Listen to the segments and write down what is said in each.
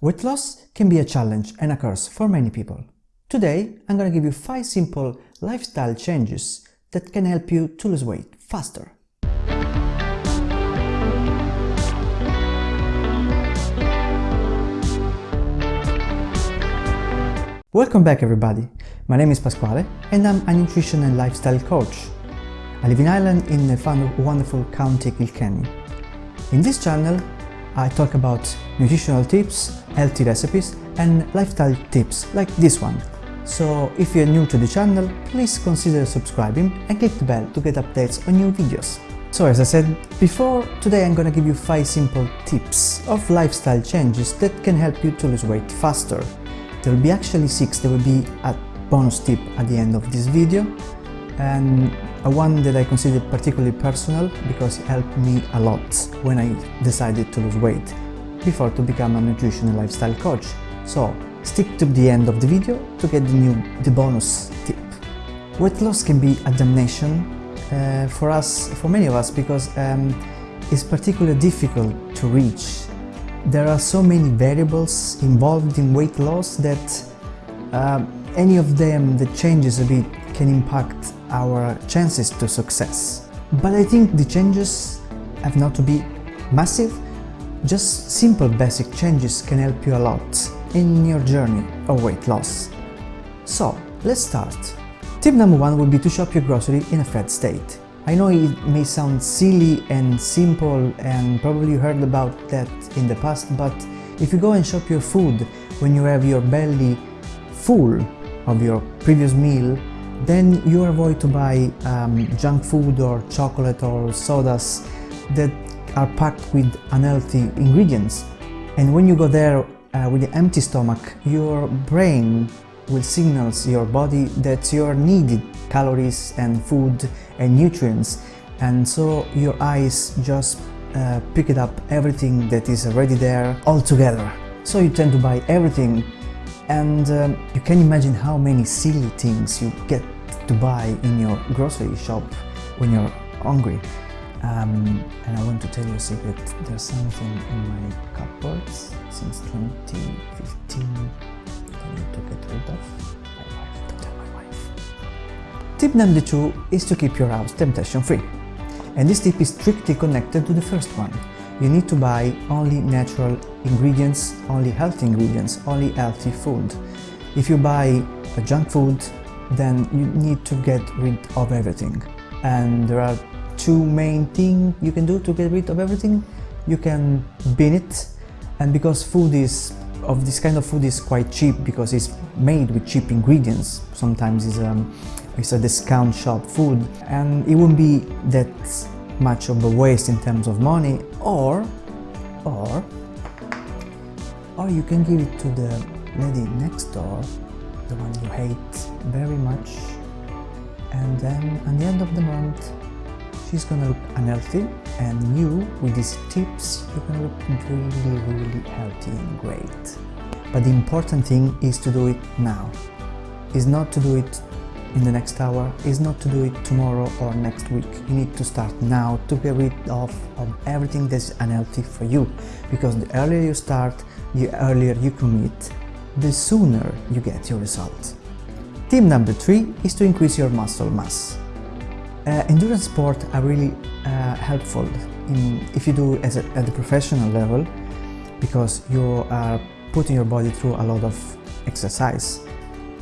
Weight loss can be a challenge and a curse for many people. Today, I'm gonna give you 5 simple lifestyle changes that can help you to lose weight faster. Welcome back everybody! My name is Pasquale and I'm a nutrition and lifestyle coach. I live in Ireland in the wonderful County Kilkenny. In this channel, I talk about nutritional tips, healthy recipes and lifestyle tips like this one. So if you're new to the channel, please consider subscribing and click the bell to get updates on new videos. So as I said before, today I'm gonna give you 5 simple tips of lifestyle changes that can help you to lose weight faster. There will be actually 6, there will be a bonus tip at the end of this video and one that I consider particularly personal because it helped me a lot when I decided to lose weight before to become a nutrition and lifestyle coach. So stick to the end of the video to get the new the bonus tip. Weight loss can be a damnation uh, for us, for many of us, because um, it's particularly difficult to reach. There are so many variables involved in weight loss that uh, any of them that changes a bit can impact our chances to success. But I think the changes have not to be massive, just simple basic changes can help you a lot in your journey of weight loss. So, let's start. Tip number one would be to shop your grocery in a fed state. I know it may sound silly and simple and probably you heard about that in the past, but if you go and shop your food when you have your belly full of your previous meal then you avoid to buy um, junk food or chocolate or sodas that are packed with unhealthy ingredients. And when you go there uh, with an empty stomach, your brain will signal your body that you are needed calories and food and nutrients. And so your eyes just uh, pick it up everything that is already there all together. So you tend to buy everything and um, you can imagine how many silly things you get to buy in your grocery shop when you're hungry. Um, and I want to tell you a secret, there's something in my cupboards since 2015 I need to get rid of. Tip number two is to keep your house temptation free. And this tip is strictly connected to the first one you need to buy only natural ingredients, only healthy ingredients, only healthy food. If you buy junk food, then you need to get rid of everything. And there are two main things you can do to get rid of everything. You can bin it, and because food is of this kind of food is quite cheap because it's made with cheap ingredients. Sometimes it's, um, it's a discount shop food, and it won't be that much of a waste in terms of money or or or you can give it to the lady next door the one you hate very much. And then at the end of the month she's gonna look unhealthy. And you with these tips you're gonna look really really healthy and great. But the important thing is to do it now. Is not to do it in the next hour. Is not to do it tomorrow or next week. You need to start now to get rid of, of everything that's unhealthy for you. Because the earlier you start, the earlier you commit, the sooner you get your result. Tip number three is to increase your muscle mass. Uh, endurance sports are really uh, helpful in, if you do as a, at the professional level because you are putting your body through a lot of exercise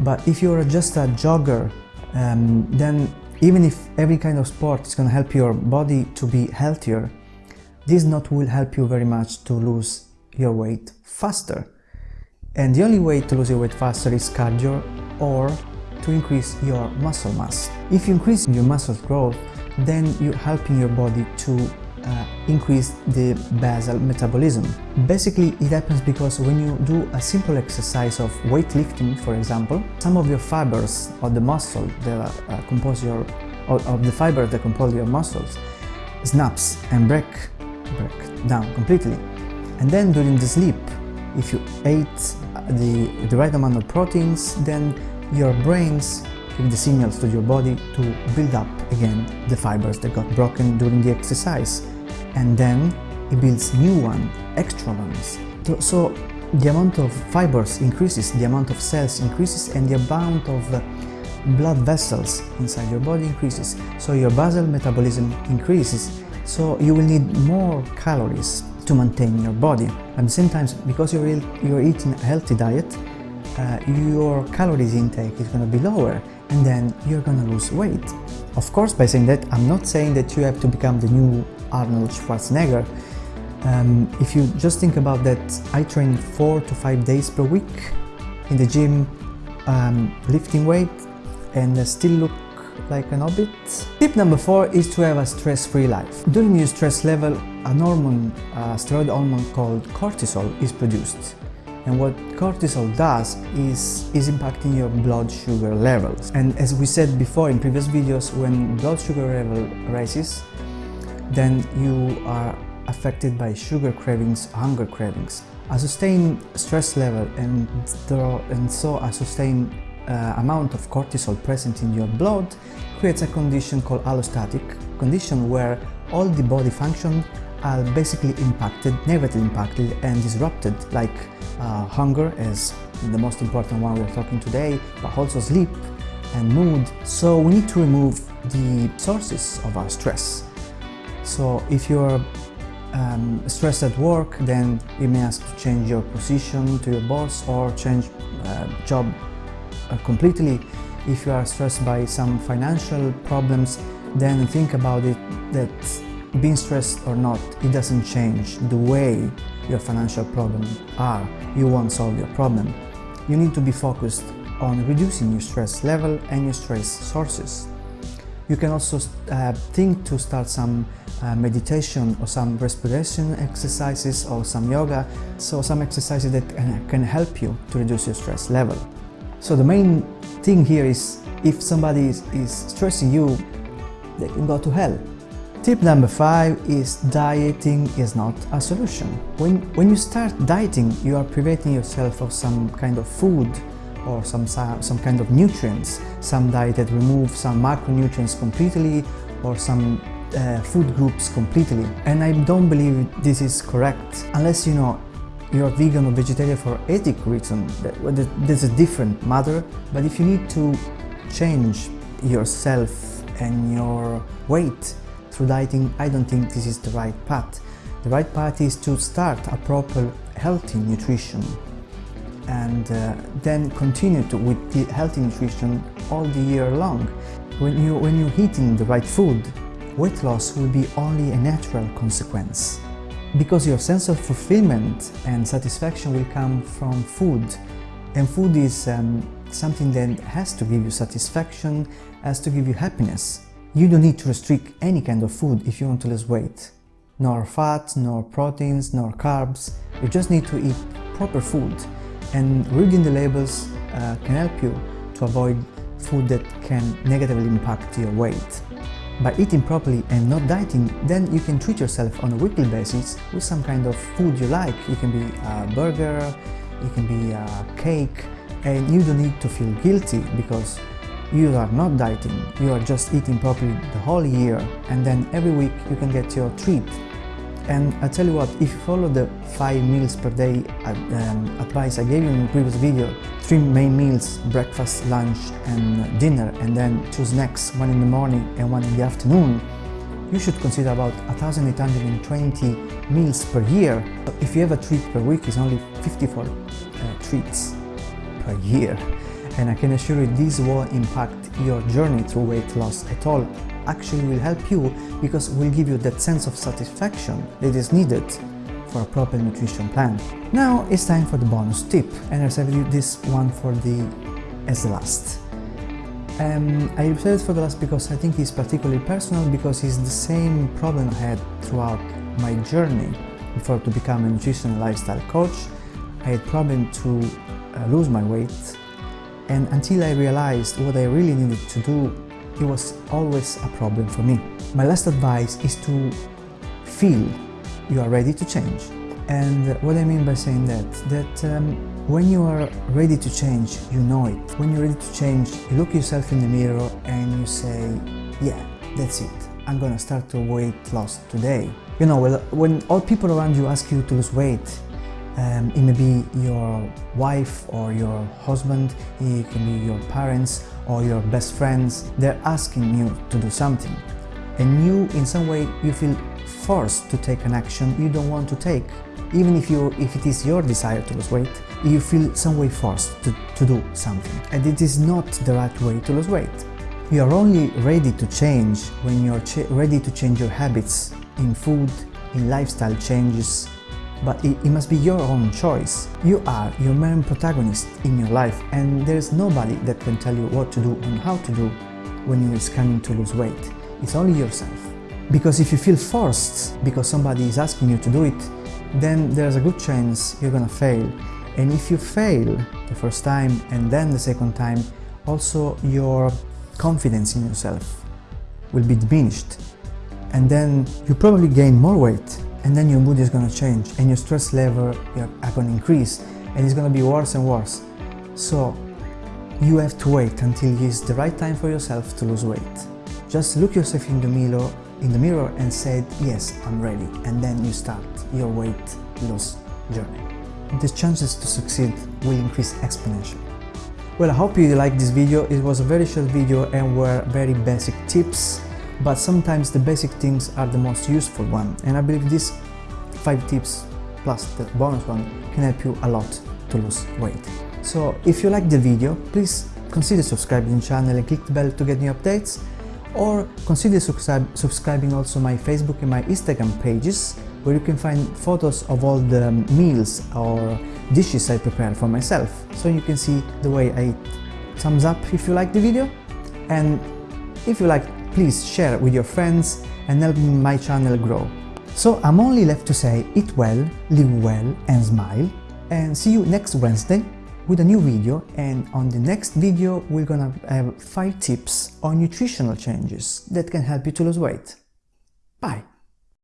but if you're just a jogger, um, then even if every kind of sport is going to help your body to be healthier, this not will help you very much to lose your weight faster. And the only way to lose your weight faster is cardio or to increase your muscle mass. If you increase your muscle growth, then you're helping your body to uh, increase the basal metabolism. Basically, it happens because when you do a simple exercise of weightlifting, for example, some of your fibers of the muscle that uh, compose your of the fibers that compose your muscles snaps and break break down completely. And then during the sleep, if you ate the, the right amount of proteins, then your brains give the signals to your body to build up again the fibers that got broken during the exercise and then it builds new one, extra ones. So the amount of fibers increases, the amount of cells increases, and the amount of blood vessels inside your body increases. So your basal metabolism increases, so you will need more calories to maintain your body. At the same time, because you're, you're eating a healthy diet, uh, your calories intake is going to be lower and then you're going to lose weight. Of course, by saying that, I'm not saying that you have to become the new Arnold Schwarzenegger. Um, if you just think about that, I train four to five days per week in the gym, um, lifting weight, and still look like an hobbit. Tip number four is to have a stress-free life. During your stress level, a hormone, uh, a steroid hormone called cortisol is produced. And what cortisol does is, is impacting your blood sugar levels. And as we said before in previous videos, when blood sugar level rises, then you are affected by sugar cravings, hunger cravings. A sustained stress level and, and so a sustained uh, amount of cortisol present in your blood creates a condition called allostatic condition where all the body functions are basically impacted, negatively impacted and disrupted like uh, hunger is the most important one we're talking today, but also sleep and mood. So we need to remove the sources of our stress. So if you're um, stressed at work, then you may ask to change your position to your boss or change uh, job completely. If you are stressed by some financial problems, then think about it that being stressed or not, it doesn't change the way your financial problems are. You won't solve your problem. You need to be focused on reducing your stress level and your stress sources. You can also uh, think to start some uh, meditation or some respiration exercises or some yoga, so some exercises that can help you to reduce your stress level. So the main thing here is if somebody is, is stressing you, they can go to hell. Tip number five is dieting is not a solution. When, when you start dieting, you are preventing yourself of some kind of food or some, some kind of nutrients. Some diet that remove some macronutrients completely or some uh, food groups completely. And I don't believe this is correct unless you know you're vegan or vegetarian for ethic reasons. That's a different matter. But if you need to change yourself and your weight through dieting, I don't think this is the right path. The right path is to start a proper healthy nutrition and uh, then continue to, with the healthy nutrition all the year long. When, you, when you're eating the right food, weight loss will be only a natural consequence. Because your sense of fulfillment and satisfaction will come from food. And food is um, something that has to give you satisfaction, has to give you happiness. You don't need to restrict any kind of food if you want to lose weight. Nor fat, nor proteins, nor carbs. You just need to eat proper food. And reading the labels uh, can help you to avoid food that can negatively impact your weight. By eating properly and not dieting, then you can treat yourself on a weekly basis with some kind of food you like. It can be a burger, it can be a cake, and you don't need to feel guilty because you are not dieting, you are just eating properly the whole year and then every week you can get your treat. And I tell you what, if you follow the 5 meals per day um, advice I gave you in the previous video, 3 main meals, breakfast, lunch and dinner, and then two snacks, one in the morning and one in the afternoon, you should consider about 1820 meals per year. If you have a treat per week, it's only 54 uh, treats per year and I can assure you this won't impact your journey through weight loss at all. Actually will help you because will give you that sense of satisfaction that is needed for a proper nutrition plan. Now it's time for the bonus tip and I reserved you this one for the as the last. Um, I reserved it for the last because I think it's particularly personal because it's the same problem I had throughout my journey before to become a nutrition lifestyle coach. I had problem to uh, lose my weight and until I realized what I really needed to do, it was always a problem for me. My last advice is to feel you are ready to change. And what I mean by saying that, that um, when you are ready to change, you know it. When you're ready to change, you look yourself in the mirror and you say, yeah, that's it. I'm gonna start to weight loss today. You know, when all people around you ask you to lose weight, Um, it may be your wife or your husband, it can be your parents or your best friends. They're asking you to do something. And you, in some way, you feel forced to take an action you don't want to take. Even if, you, if it is your desire to lose weight, you feel some way forced to, to do something. And it is not the right way to lose weight. You are only ready to change when you're ready to change your habits in food, in lifestyle changes, but it, it, must be your own choice. You are your main protagonist in your life and there is nobody that can tell you what to do and how to do when you're scanning to lose weight. It's only yourself. Because if you feel forced because somebody is asking you to do it, then there's a good chance you're gonna fail. And if you fail the first time and then the second time, also your confidence in yourself will be diminished. And then you probably gain more weight and then your mood is going to change and your stress level are to increase and it's going to be worse and worse. So you have to wait until it's the right time for yourself to lose weight. Just look yourself in the mirror, in the mirror and said, yes, I'm ready. And then you start your weight loss journey. The chances to succeed will increase exponentially. Well, I hope you liked this video. It was a very short video and were very basic tips but sometimes the basic things are the most useful one and I believe these 5 tips plus the bonus one can help you a lot to lose weight. So if you like the video, please consider subscribing to the channel and click the bell to get new updates or consider subscribing also my Facebook and my Instagram pages where you can find photos of all the meals or dishes I prepare for myself so you can see the way I eat. Thumbs up if you like the video and if you like please share with your friends and help my channel grow. So I'm only left to say eat well, live well and smile and see you next Wednesday with a new video and on the next video we're gonna have 5 tips on nutritional changes that can help you to lose weight. Bye!